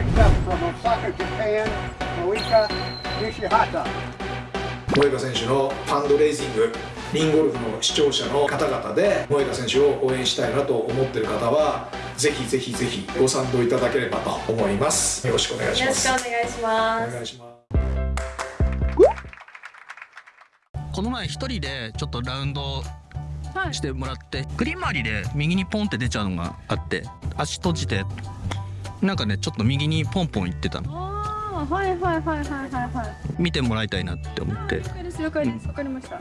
Next up from Osaka, Japan, Moika Nishihata. 萌歌選手のファンドレイジングリンゴルフの視聴者の方々で萌歌選手を応援したいなと思っている方はぜひぜひぜひご賛同いただければと思います。よろしくお願いしよろしますくお願いします。お願いします。この前一人でちょっとラウンドしてもらって、グリーン周りで右にポンって出ちゃうのがあって足閉じてなんかねちょっと右にポンポン行ってたの。ああはいはいはいはいはいはい。見てもらいたいなって思って。了解です了解ですわかりました。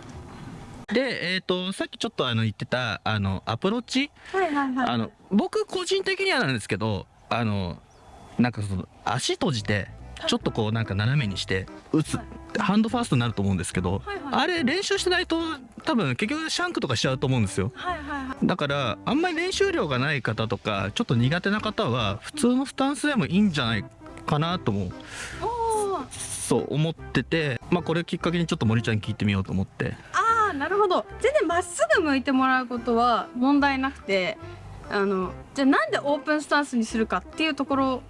でえっ、とさっきちょっとあの言ってたあのアプローチ？はいはいはい。あの僕個人的にはなんですけどあのなんかその足閉じてちょっとこうなんか斜めにして打つハンドファーストになると思うんですけど、はいはい。あれ練習してないと多分結局シャンクとかしちゃうと思うんですよ。はいはいはい。だからあんまり練習量がない方とかちょっと苦手な方は普通のスタンスでもいいんじゃないかなともおー。そう思っててまあこれきっかけにちょっと森ちゃんに聞いてみようと思って。ああなるほど。全然まっすぐ向いてもらうことは問題なくてあのじゃあなんでオープンスタンスにするかっていうところ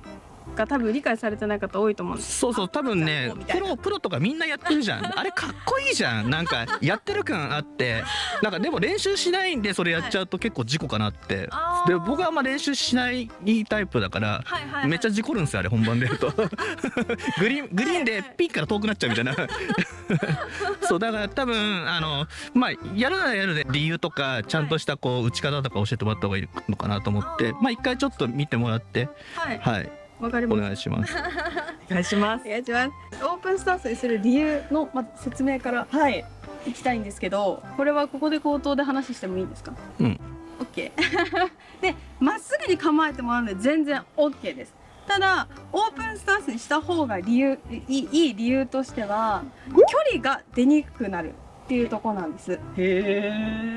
が多分理解されてない方多いと思うんです。そうそう多分ねプロプロとかみんなやってるじゃん。あれかっこいいじゃん。なんかやってる感あって。なんかでも練習しないんでそれやっちゃうと結構事故かなって。あー。で僕はあんま練習しないタイプだからはいはいはい。めっちゃ事故るんですよあれ本番でやると。グリーングリーンでピンから遠くなっちゃうみたいな。そうだから多分あのまあやるならやるで理由とかちゃんとしたこう打ち方とか教えてもらった方がいいのかなと思って。まあ一回ちょっと見てもらって。はい。はいわかりましたお願いします。お願いします。お願いします。オープンスタンスにする理由の、ま、説明からはい。いきたいんですけどこれはここで口頭で話してもいいですか？うん。OK でまっすぐに構えてもらうので全然 OK です。ただオープンスタンスにした方が理由いいいい理由としては距離が出にくくなるっていうところなんです。へえ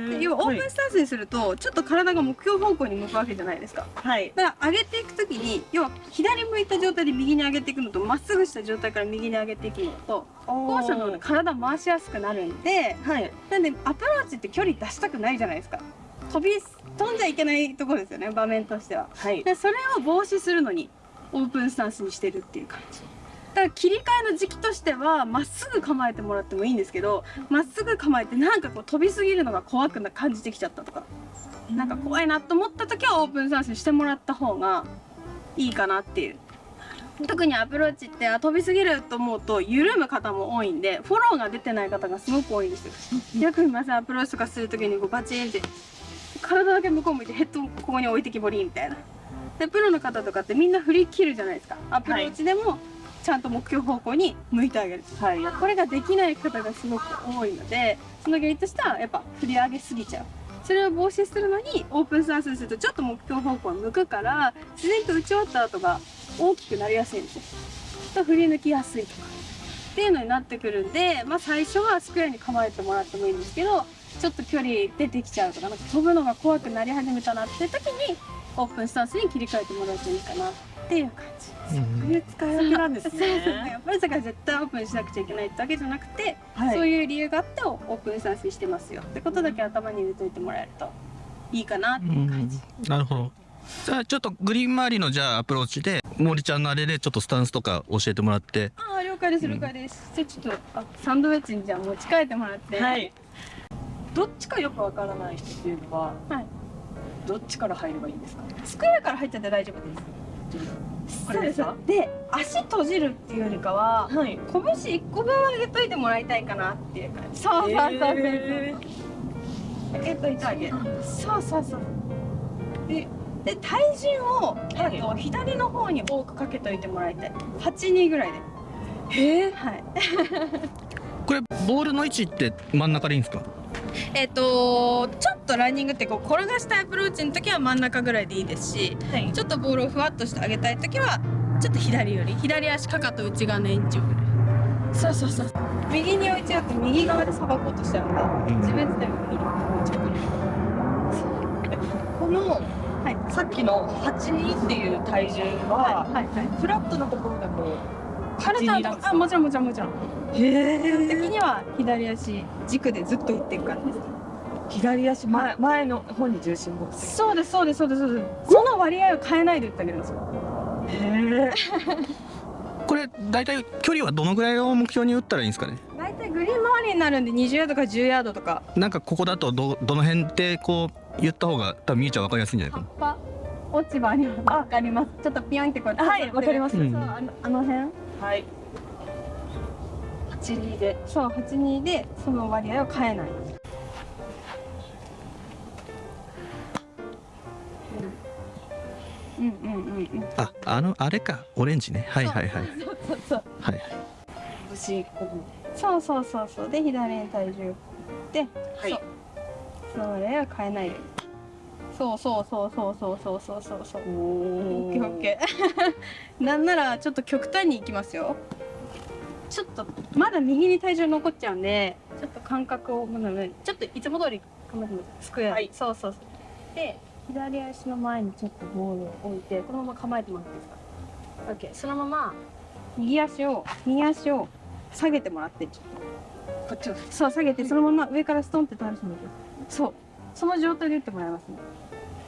で要はオープンスタンスにするとちょっと体が目標方向に向くわけじゃないですか。はい。だから上げていく時に要は左向いた状態で右に上げていくのとまっすぐした状態から右に上げていくのと後者の方が体回しやすくなるんではい。なんでアプローチって距離出したくないじゃないですか。飛び飛んじゃいけないところですよね場面としては。はい。でそれを防止するのにオープンスタンスにしてるっていう感じだから切り替えの時期としてはまっすぐ構えてもらってもいいんですけどまっすぐ構えてなんかこう飛びすぎるのが怖くな感じてきちゃったとか。なんか怖いなと思った時はオープンスタンスにしてもらった方がいいかなっていう。特にアプローチってあ飛びすぎると思うと緩む方も多いんでフォローが出てない方がすごく多いんですよ。よく見ますアプローチとかする時にこうバチンって体だけ向こう向いてヘッドここに置いてきぼりみたいな。でプロの方とかってみんな振り切るじゃないですか。アプローチでもちゃんと目標方向に向いてあげる、はい。これができない方がすごく多いのでその原因としてはやっぱ振り上げすぎちゃう。それを防止するのにオープンスタンスにするとちょっと目標方向に向くから自然と打ち終わった後が大きくなりやすいんですよ。と振り抜きやすいとか。っていうのになってくるんで、まあ、最初はスクエアに構えてもらってもいいんですけどちょっと距離出てきちゃうとかなんか飛ぶのが怖くなり始めたなっていう時にオープンスタンスに切り替えてもらうといいかな。っていう感じそういう使い分けなんですね。やっぱりだから絶対オープンしなくちゃいけないってわけじゃなくて、はい。そういう理由があってオープンスタンスにしてますよ。ってことだけ頭に入れといてもらえるといいかなっていう感じ、なるほど。じゃあちょっとグリーン周りのじゃあアプローチで森ちゃんのあれでちょっとスタンスとか教えてもらって。ああ了解です了解です、じゃあちょっとあサンドウェッジにじゃあ持ち帰ってもらって。はい。どっちかよくわからない人っていうのははいどっちから入ればいいんですかスクエアから入っちゃって大丈夫ですこれですか？そうで足閉じるっていうよりかははい。拳1個分上げといてもらいたいかなっていう感じ。そうそうそうそう。そう、へ上げといてあげるそうそうそう。でで体重を、えっと左の方に多くかけといてもらいたい。8人ぐらいで。へえはい。これボールの位置って真ん中でいいんですか？えっとちょっとランニングってこう転がしたアプローチの時は真ん中ぐらいでいいですしはい。ちょっとボールをふわっとして上げたい時はちょっと左より左足かかと内側の延長ぐらいそうそうそう。右に置いちゃうと右側でさばこうとしちゃうんで自分でも右に置いちゃうぐら。いこのはい。さっきの8っていう体重ははい。はい。フラットなところだと体8になるんですかあもちろんもちろんもちろんへ基本的には左足軸でずっといっていく感じです左足前前の方に重心を持って。そうですそうです。そうです。そうですその割合を変えないで打ってあげるんですよ。これ大体距離はどのぐらいを目標に打ったらいいんですかね？大体グリーン周りになるんで20ヤードか10ヤードとか。なんかここだとどどの辺でこう言った方が多分みゆちゃん分かりやすいんじゃない葉かっぱ落ち葉にわかります。ちょっとピヨンってこうはいわかりますそううんあのあの辺？はい八二で。そう82でその割合を変えない。うん。うんうんうんなああのあれか。オレンジね。はいはいはい。そうそうそうはいはい。そうそうそうそう。で左に体重で、はい。そう。それを変えない。ようにそうそうそうそうそうそうそう。そうそうおオッケーオッケー。なんならちょっと極端にいきますよちょっとまだ右に体重残っちゃうんでちょっと感覚をちょっといつも通りスクエア、はい。そうそうそう。で左足の前にちょっとボールを置いてこのまま構えてもらっていいですか？オッケーそのまま右足を右足を下げてもらって。ちょっとこっちを。そう下げてそのまま上からストンって倒してもらって。そう。その状態で打ってもらいますね。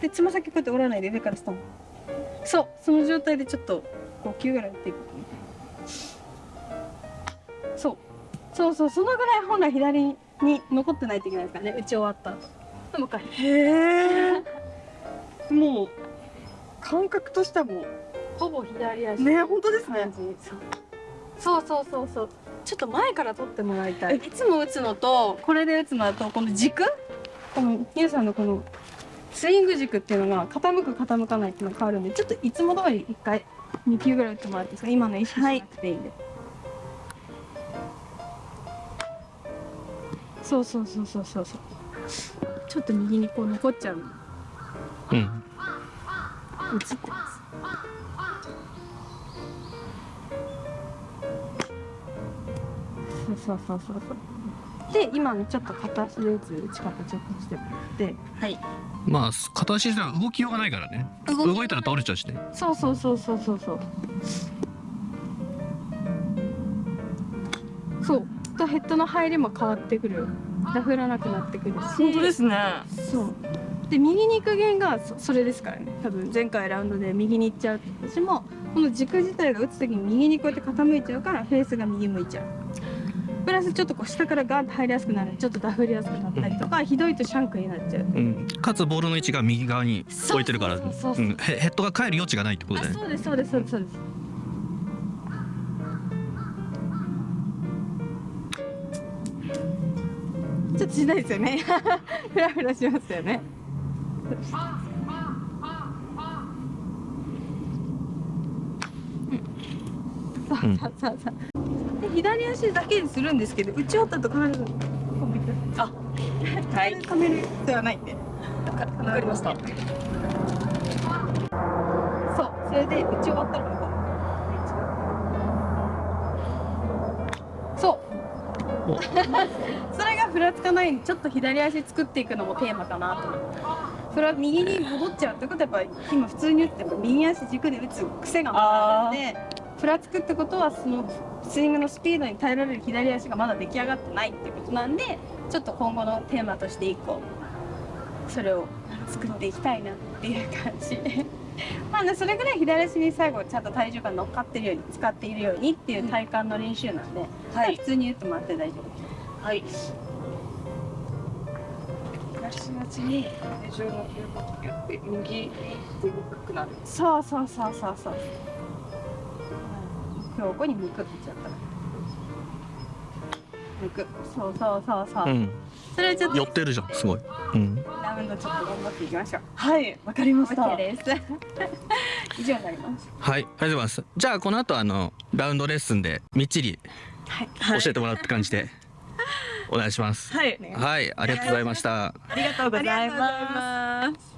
でつま先こうやって折らないで上からストン。そう。その状態でちょっと5球ぐらい打っていくそうそうそのぐらい本来左に残ってないといけないですからね。打ち終わった後。でもう一回へえ。もう感覚としてはもう。ほぼ左足。ね本当ですね。そう。そうそうそうちょっと前から取ってもらいたい。いつも打つのとこれで打つのだとこの軸？このゆうさんのこのスイング軸っていうのが傾く傾かないっていうのが変わるんでちょっといつも通り1回2球ぐらい打ってもらっていいですか？今の意識しなくていいんで、そうそうそうそうそう。そうちょっと右にこう残っちゃうの。うん。映ってます。そうそうそうそうそう。で今のちょっと片足で打つ打ち方ちょっとしてもらって。はい。まあ片足では動きようがないからね。動いたら倒れちゃうしね。そうそうそうそうそうそうヘッドの入りも変わってくる。ダフらなくなってくるし。本当ですね。そう。で右に行く弦がそそれですからね。多分前回ラウンドで右に行っちゃう私もこの軸自体が打つ時に右にこうやって傾いちゃうからフェースが右向いちゃう。プラスちょっとこう下からガーッと入りやすくなる。ちょっとダフりやすくなったりとか、ひどいとシャンクになっちゃう。うん。かつボールの位置が右側に置いてるからヘヘッドが返る余地がないってことあだよね。そうですそうですそうですそうですちょっとしないですよね。フラフラしますよね。うん。そうそうそうそう。で左足だけにするんですけど打ち終わったとあはい。カメルではないんで。わかりました。そうそれで打ち終わったらこうそう。おそれがふらつかないようにちょっと左足作っていくのもテーマかなと思ってそれは右に戻っちゃうってことはやっぱ今普通に打っても右足軸で打つ癖がまだあるんでふらつくってことはそのスイングのスピードに耐えられる左足がまだ出来上がってないってことなんでちょっと今後のテーマとして一個それを作っていきたいなっていう感じ。まあねそれぐらい左足に最後ちゃんと体重が乗っかってるように使っているようにっていう体幹の練習なんで、はい。普通に打ってもらって大丈夫。はい東足に体重の動きによって右に動くなるそうそうそうそうそう今日こに向くって言っちゃった向くそうそうそうそう、うん。それちょっと。寄ってるじゃんすごい。うん。ラウンドちょっと頑張っていきましょう。はいわかりました。OK です。以上になります。はいありがとうございます。じゃあこの後あのラウンドレッスンでみっちりはい。教えてもらうって感じでお願いします。はいはいありがとうございました。ありがとうございます